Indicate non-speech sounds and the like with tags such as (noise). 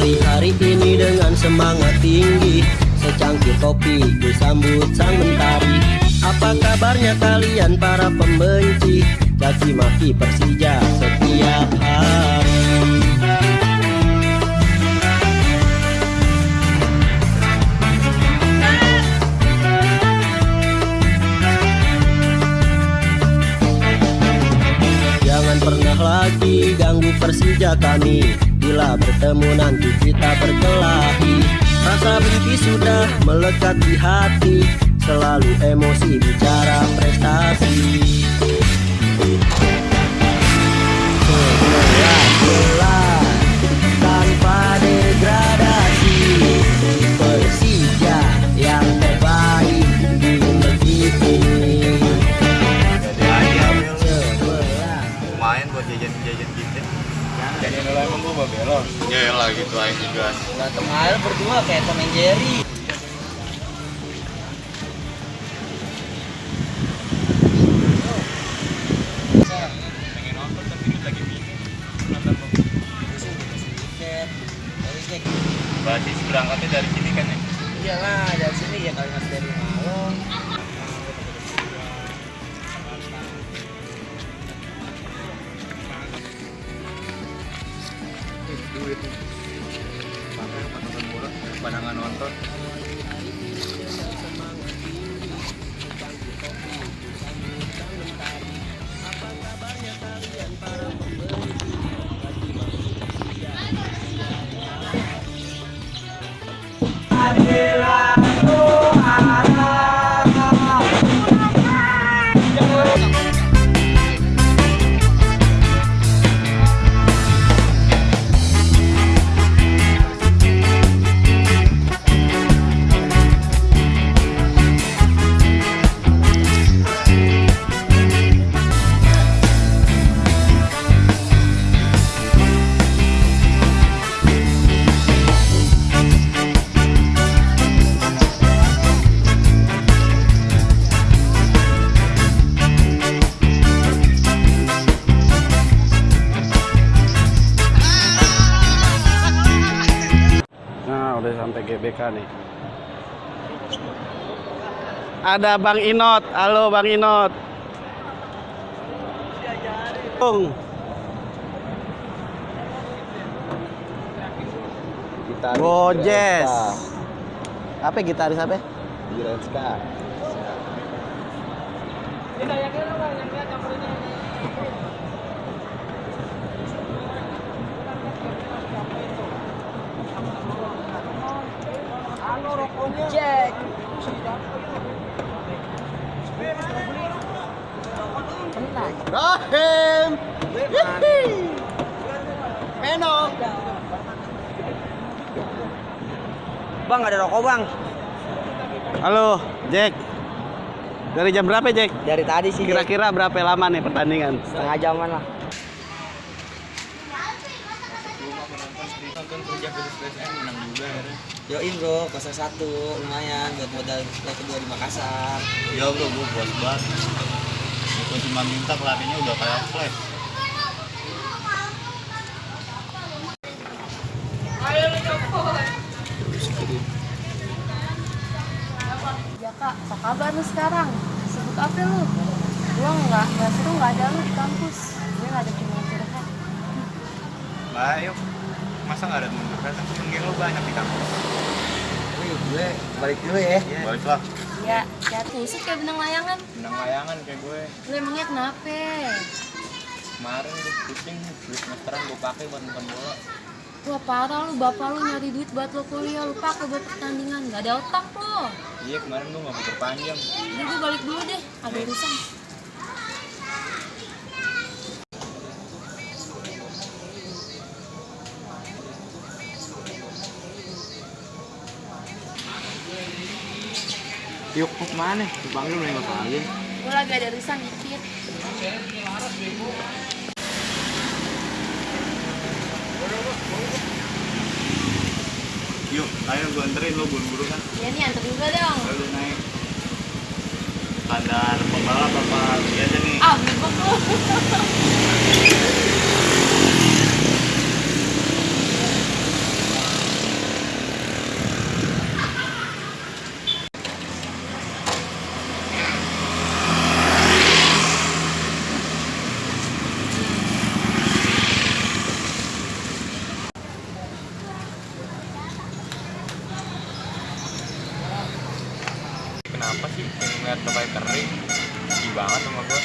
Mengawali hari ini dengan semangat tinggi. Secangkir kopi disambut sang mentari. Apa kabarnya kalian para pembenci? Caci maki Persija setiap hari. Jangan pernah lagi ganggu Persija kami Bila bertemu nanti kita berkelahi. Rasa benci sudah melekat di hati. Selalu emosi bicara prestasi Aja juga. Datang air berdua kayak Tom and Jerry Pengen nonton tapi ini lagi bingung. Nonton Basis berangkatnya dari sini kan ya. Iyalah dari sini ya kalau masih dari malam Duit. Pandangan nonton. GBK nih. Ada Bang Inot. Halo Bang Inot. Bung. Gojes. Apa gitaris apa? Girenska. Jack Rahim. Bang ada rokok bang Halo, Jack. Dari jam berapa, Jack? Dari tadi sih. Kira-kira berapa lama nih pertandingan? setengah jaman lah kerja menang juga ya. Yoin bro 01 lumayan buat modal leg kedua di Makassar Ya bro, gue puas banget. Gue cuma minta pelatihnya udah kayak flash. Ya kak, apa kabar lu sekarang? Sibuk apa lu? Gua nggak, nggak seru nggak ada lu di kampus. Gue nggak ada temen curhat. Lah, yuk. Masa nggak ada temen curhat? Kan geng lo banyak di kampus. Gue balik dulu ya Balik lah. Ya, ya tusuk kayak benang layangan. Menang layangan kayak gue. Lu emangnya kenapa? Kemarin gue pusing, duit semesteran gue pakai buat nonton bola. Wah parah lu, bapak lu nyari duit buat lo kuliah, lu pakai buat pertandingan. Gak ada otak lo. Iya, kemarin gue nggak pikir panjang. Jadi gue balik dulu deh, ada urusan. Yuk, mau ke mana? Dipanggil nih bapak lagi. Gue lagi ada urusan dikit. Yuk, ayo gue anterin lo buru-buru kan. Ya nih antar juga dong. Lalu naik. Standar pembalap apa biasa nih? Ah, bebek lu. (laughs) kenapa sih kayak ngeliat kayak kering? Sedih banget sama gue